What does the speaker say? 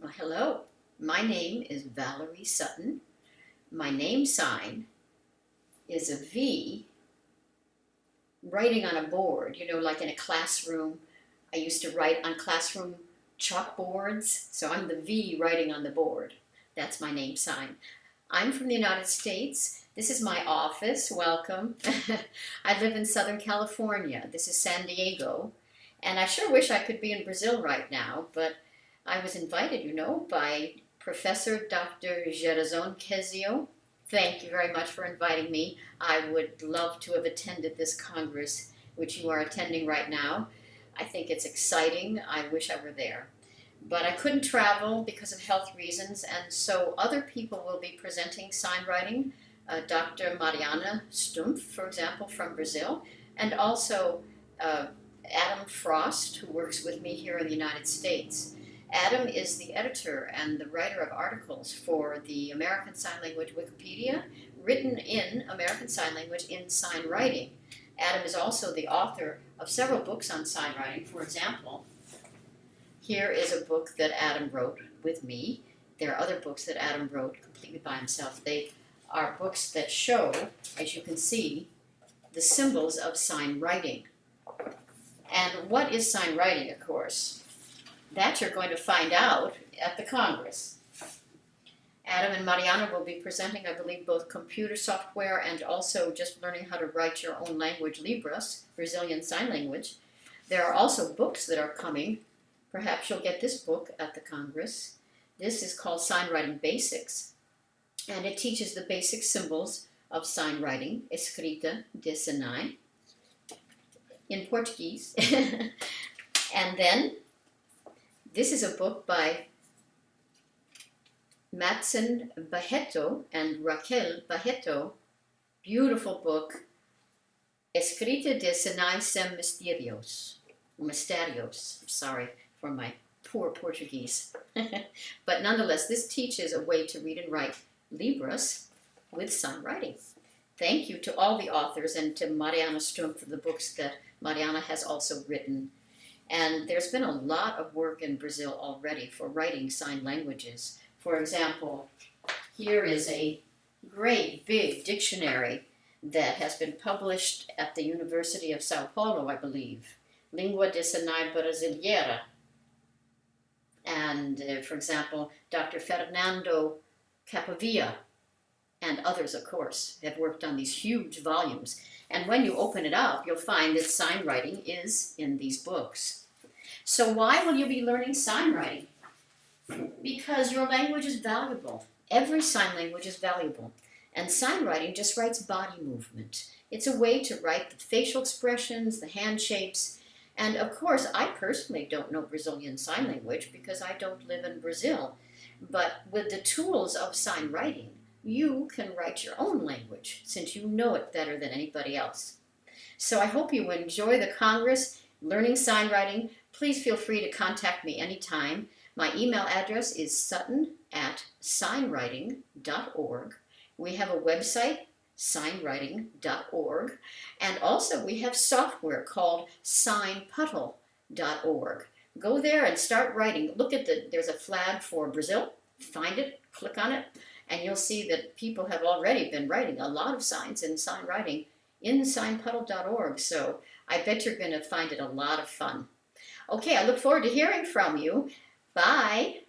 Well, hello. My name is Valerie Sutton. My name sign is a V writing on a board, you know, like in a classroom. I used to write on classroom chalkboards, so I'm the V writing on the board. That's my name sign. I'm from the United States. This is my office. Welcome. I live in Southern California. This is San Diego. And I sure wish I could be in Brazil right now, but I was invited, you know, by Professor Dr. Gerazon Kezio. Thank you very much for inviting me. I would love to have attended this Congress, which you are attending right now. I think it's exciting. I wish I were there. But I couldn't travel because of health reasons, and so other people will be presenting sign writing. Uh, Dr. Mariana Stumpf, for example, from Brazil, and also uh, Adam Frost, who works with me here in the United States. Adam is the editor and the writer of articles for the American Sign Language Wikipedia, written in American Sign Language in sign writing. Adam is also the author of several books on sign writing. For example, here is a book that Adam wrote with me. There are other books that Adam wrote completely by himself. They are books that show, as you can see, the symbols of sign writing. And what is sign writing, of course? That you're going to find out at the Congress. Adam and Mariana will be presenting, I believe, both computer software and also just learning how to write your own language, Libras, Brazilian Sign Language. There are also books that are coming. Perhaps you'll get this book at the Congress. This is called Sign Writing Basics, and it teaches the basic symbols of sign writing, escrita de sinais, in Portuguese. and then this is a book by Madson Barreto and Raquel Barreto. Beautiful book, Escrita de Sinais sem Misterios. Misterios, sorry for my poor Portuguese. but nonetheless, this teaches a way to read and write Libras with sign writing. Thank you to all the authors and to Mariana Stumpf for the books that Mariana has also written. And there's been a lot of work in Brazil already for writing sign languages. For example, here is a great big dictionary that has been published at the University of Sao Paulo, I believe. Língua de Sinai Brasileira. And, uh, for example, Dr. Fernando Capovilla and others, of course, have worked on these huge volumes. And when you open it up, you'll find that sign writing is in these books. So why will you be learning sign writing? Because your language is valuable. Every sign language is valuable. And sign writing just writes body movement. It's a way to write the facial expressions, the hand shapes, and of course, I personally don't know Brazilian Sign Language because I don't live in Brazil. But with the tools of sign writing, you can write your own language since you know it better than anybody else. So I hope you enjoy the Congress learning sign writing. Please feel free to contact me anytime. My email address is sutton at signwriting.org. We have a website, signwriting.org, and also we have software called signpuddle.org. Go there and start writing. Look at the, there's a flag for Brazil. Find it, click on it, and you'll see that people have already been writing a lot of signs in sign writing in signpuddle.org. So I bet you're going to find it a lot of fun. Okay, I look forward to hearing from you. Bye.